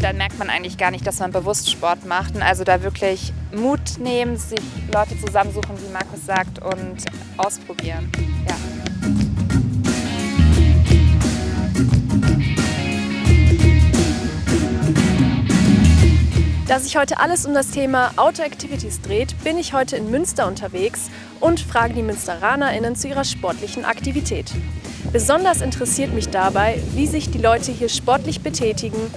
Und dann merkt man eigentlich gar nicht, dass man bewusst Sport macht. Und also da wirklich Mut nehmen, sich Leute zusammensuchen, wie Markus sagt, und ausprobieren. Ja. Da sich heute alles um das Thema Outdoor Activities dreht, bin ich heute in Münster unterwegs und frage die MünsteranerInnen zu ihrer sportlichen Aktivität. Besonders interessiert mich dabei, wie sich die Leute hier sportlich betätigen,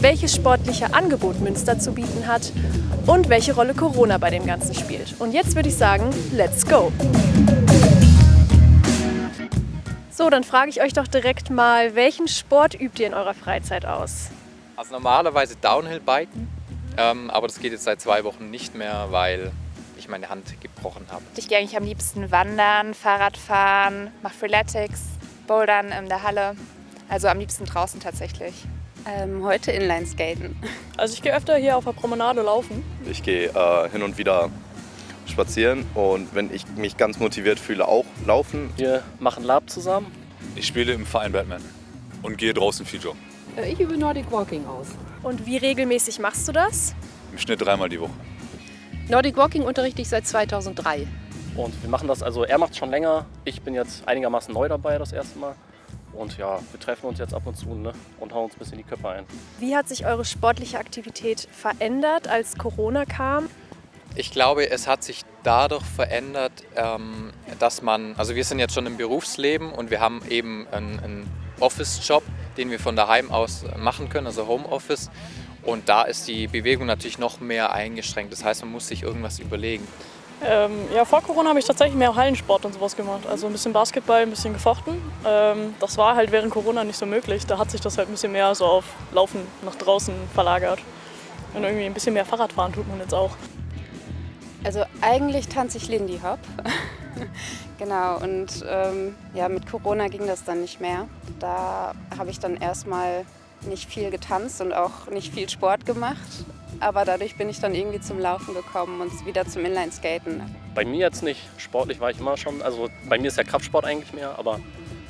welches sportliche Angebot Münster zu bieten hat und welche Rolle Corona bei dem Ganzen spielt. Und jetzt würde ich sagen, let's go! So, dann frage ich euch doch direkt mal, welchen Sport übt ihr in eurer Freizeit aus? Also normalerweise Downhill-Biken, ähm, aber das geht jetzt seit zwei Wochen nicht mehr, weil ich meine Hand gebrochen habe. Ich gehe eigentlich am liebsten wandern, Fahrradfahren, mache Freeletics, Bouldern in der Halle. Also am liebsten draußen tatsächlich. Ähm, heute Inlineskaten. Also ich gehe öfter hier auf der Promenade laufen. Ich gehe äh, hin und wieder spazieren und wenn ich mich ganz motiviert fühle, auch laufen. Wir machen Lab zusammen. Ich spiele im Verein Batman und gehe draußen viel joggen. Äh, ich übe Nordic Walking aus. Und wie regelmäßig machst du das? Im Schnitt dreimal die Woche. Nordic Walking unterrichte ich seit 2003. Und wir machen das, also er macht es schon länger. Ich bin jetzt einigermaßen neu dabei das erste Mal. Und ja, wir treffen uns jetzt ab und zu ne, und hauen uns ein bisschen die Köpfe ein. Wie hat sich eure sportliche Aktivität verändert, als Corona kam? Ich glaube, es hat sich dadurch verändert, ähm, dass man, also wir sind jetzt schon im Berufsleben und wir haben eben einen, einen Office-Job, den wir von daheim aus machen können, also Homeoffice. Und da ist die Bewegung natürlich noch mehr eingeschränkt. Das heißt, man muss sich irgendwas überlegen. Ähm, ja, vor Corona habe ich tatsächlich mehr Hallensport und sowas gemacht. Also ein bisschen Basketball, ein bisschen gefochten. Ähm, das war halt während Corona nicht so möglich. Da hat sich das halt ein bisschen mehr so auf Laufen nach draußen verlagert. Und irgendwie ein bisschen mehr Fahrradfahren tut man jetzt auch. Also eigentlich tanze ich Lindy Hop. genau, und ähm, ja, mit Corona ging das dann nicht mehr. Da habe ich dann erstmal nicht viel getanzt und auch nicht viel Sport gemacht. Aber dadurch bin ich dann irgendwie zum Laufen gekommen und wieder zum Inlineskaten. Bei mir jetzt nicht. Sportlich war ich immer schon. Also bei mir ist ja Kraftsport eigentlich mehr. Aber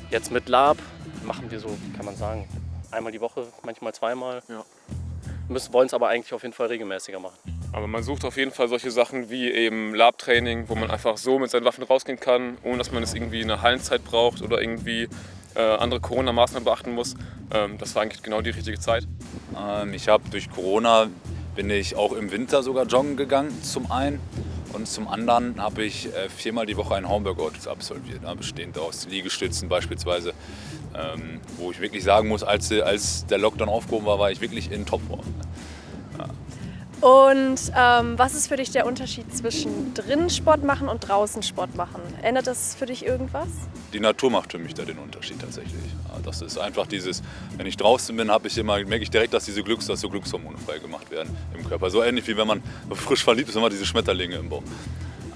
jetzt mit Lab machen wir so, kann man sagen, einmal die Woche, manchmal zweimal. Ja. Wir wollen es aber eigentlich auf jeden Fall regelmäßiger machen. Aber man sucht auf jeden Fall solche Sachen wie eben Lab-Training, wo man einfach so mit seinen Waffen rausgehen kann, ohne dass man es irgendwie eine Hallenzeit braucht oder irgendwie äh, andere Corona-Maßnahmen beachten muss. Ähm, das war eigentlich genau die richtige Zeit. Ähm, ich habe durch Corona bin ich auch im Winter sogar joggen gegangen, zum einen. Und zum anderen habe ich äh, viermal die Woche einen Homeworkout absolviert, ne, bestehend aus Liegestützen beispielsweise. Ähm, wo ich wirklich sagen muss, als, als der Lockdown aufgehoben war, war ich wirklich in Topform. Ja. Und ähm, was ist für dich der Unterschied zwischen drinnen Sport machen und draußen Sport machen? Ändert das für dich irgendwas? Die Natur macht für mich da den Unterschied tatsächlich. Das ist einfach dieses, wenn ich draußen bin, ich immer, merke ich direkt, dass diese Glücks, dass so Glückshormone frei gemacht werden im Körper. So ähnlich wie wenn man frisch verliebt ist, immer diese Schmetterlinge im Bauch.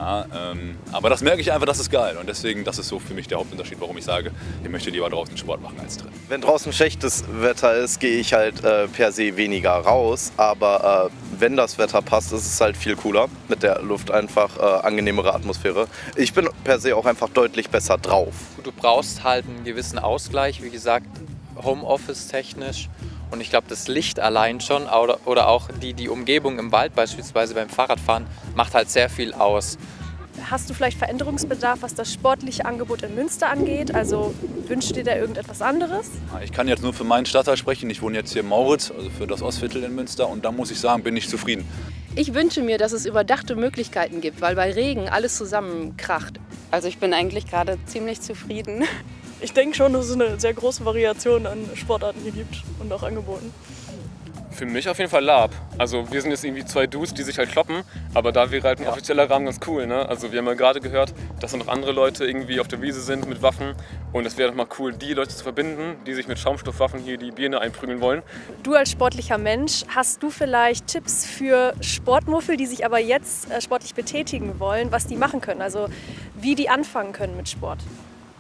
Ja, ähm, aber das merke ich einfach, das ist geil. Und deswegen, das ist so für mich der Hauptunterschied, warum ich sage, ich möchte lieber draußen Sport machen als drin. Wenn draußen schlechtes Wetter ist, gehe ich halt äh, per se weniger raus. Aber äh, wenn das Wetter passt, ist es halt viel cooler. Mit der Luft einfach äh, angenehmere Atmosphäre. Ich bin per se auch einfach deutlich besser drauf. Du brauchst halt einen gewissen Ausgleich, wie gesagt, Homeoffice technisch. Und ich glaube, das Licht allein schon oder, oder auch die, die Umgebung im Wald beispielsweise beim Fahrradfahren macht halt sehr viel aus. Hast du vielleicht Veränderungsbedarf, was das sportliche Angebot in Münster angeht? Also wünschst du dir da irgendetwas anderes? Ich kann jetzt nur für meinen Stadtteil sprechen. Ich wohne jetzt hier in Mauritz, also für das Ostviertel in Münster. Und da muss ich sagen, bin ich zufrieden. Ich wünsche mir, dass es überdachte Möglichkeiten gibt, weil bei Regen alles zusammenkracht. Also ich bin eigentlich gerade ziemlich zufrieden. Ich denke schon, dass es eine sehr große Variation an Sportarten hier gibt und auch Angeboten. Für mich auf jeden Fall Lab. Also wir sind jetzt irgendwie zwei Dudes, die sich halt kloppen, aber da wäre halt ein offizieller Rahmen ganz cool. Ne? Also wir haben ja gerade gehört, dass da noch andere Leute irgendwie auf der Wiese sind mit Waffen und es wäre doch mal cool, die Leute zu verbinden, die sich mit Schaumstoffwaffen hier die Birne einprügeln wollen. Du als sportlicher Mensch, hast du vielleicht Tipps für Sportmuffel, die sich aber jetzt äh, sportlich betätigen wollen, was die machen können? Also wie die anfangen können mit Sport?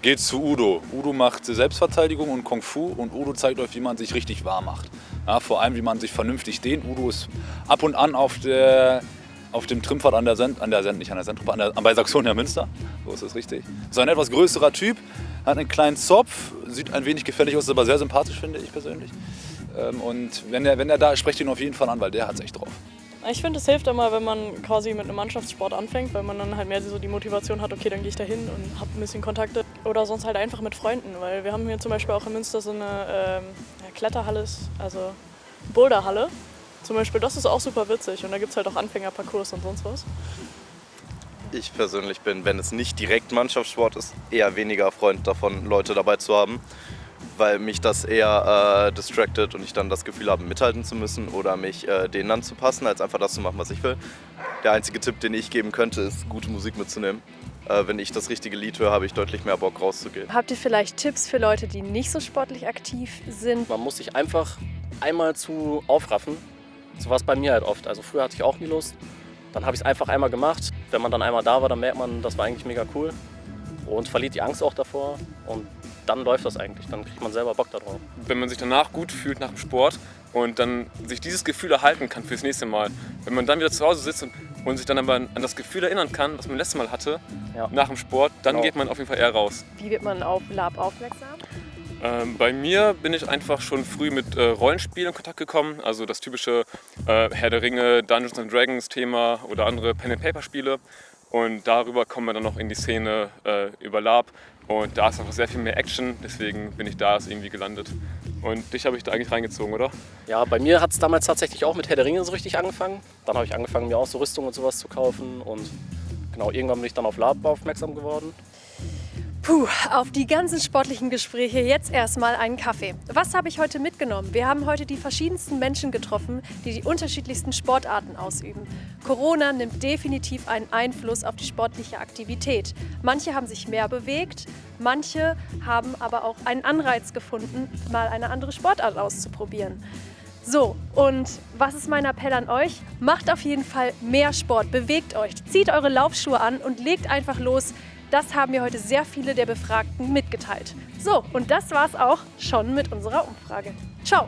Geht zu Udo. Udo macht Selbstverteidigung und Kung Fu und Udo zeigt euch, wie man sich richtig warm macht. Ja, vor allem, wie man sich vernünftig dehnt. Udo ist ab und an auf, der, auf dem Trimpfad an der Send, an der Send, nicht an der Sendtruppe, an der, bei Saxonia Münster. So ist es richtig. So ein etwas größerer Typ, hat einen kleinen Zopf, sieht ein wenig gefährlich aus, ist aber sehr sympathisch, finde ich persönlich. Ähm, und wenn er, wenn er da ist, sprecht ihn auf jeden Fall an, weil der hat es echt drauf. Ich finde, es hilft immer, wenn man quasi mit einem Mannschaftssport anfängt, weil man dann halt mehr so die Motivation hat, okay, dann gehe ich da hin und habe ein bisschen Kontakte. Oder sonst halt einfach mit Freunden, weil wir haben hier zum Beispiel auch in Münster so eine ähm, Kletterhalle, also Boulderhalle. Zum Beispiel, das ist auch super witzig und da gibt es halt auch Anfängerparcours und sonst was. Ich persönlich bin, wenn es nicht direkt Mannschaftssport ist, eher weniger Freund davon, Leute dabei zu haben weil mich das eher äh, distracted und ich dann das Gefühl habe, mithalten zu müssen oder mich äh, denen anzupassen, als einfach das zu machen, was ich will. Der einzige Tipp, den ich geben könnte, ist, gute Musik mitzunehmen. Äh, wenn ich das richtige Lied höre, habe ich deutlich mehr Bock rauszugehen. Habt ihr vielleicht Tipps für Leute, die nicht so sportlich aktiv sind? Man muss sich einfach einmal zu aufraffen. So war es bei mir halt oft. Also früher hatte ich auch nie Lust. Dann habe ich es einfach einmal gemacht. Wenn man dann einmal da war, dann merkt man, das war eigentlich mega cool. Und verliert die Angst auch davor. Und dann läuft das eigentlich. Dann kriegt man selber Bock darauf. Wenn man sich danach gut fühlt nach dem Sport und dann sich dieses Gefühl erhalten kann fürs nächste Mal. Wenn man dann wieder zu Hause sitzt und, und sich dann aber an das Gefühl erinnern kann, was man letztes Mal hatte, ja. nach dem Sport, dann genau. geht man auf jeden Fall eher raus. Wie wird man auf Lab aufmerksam? Ähm, bei mir bin ich einfach schon früh mit äh, Rollenspielen in Kontakt gekommen. Also das typische äh, Herr der Ringe, Dungeons and Dragons Thema oder andere Pen-and-Paper-Spiele. Und darüber kommen wir dann noch in die Szene äh, über Lab. Und da ist einfach sehr viel mehr Action, deswegen bin ich da irgendwie gelandet. Und dich habe ich da eigentlich reingezogen, oder? Ja, bei mir hat es damals tatsächlich auch mit Herr der Ringe so richtig angefangen. Dann habe ich angefangen, mir auch so Rüstung und sowas zu kaufen. Und genau, irgendwann bin ich dann auf Lab aufmerksam geworden. Puh, auf die ganzen sportlichen Gespräche jetzt erstmal einen Kaffee. Was habe ich heute mitgenommen? Wir haben heute die verschiedensten Menschen getroffen, die die unterschiedlichsten Sportarten ausüben. Corona nimmt definitiv einen Einfluss auf die sportliche Aktivität. Manche haben sich mehr bewegt, manche haben aber auch einen Anreiz gefunden, mal eine andere Sportart auszuprobieren. So, und was ist mein Appell an euch? Macht auf jeden Fall mehr Sport, bewegt euch, zieht eure Laufschuhe an und legt einfach los. Das haben mir heute sehr viele der Befragten mitgeteilt. So, und das war's auch schon mit unserer Umfrage. Ciao!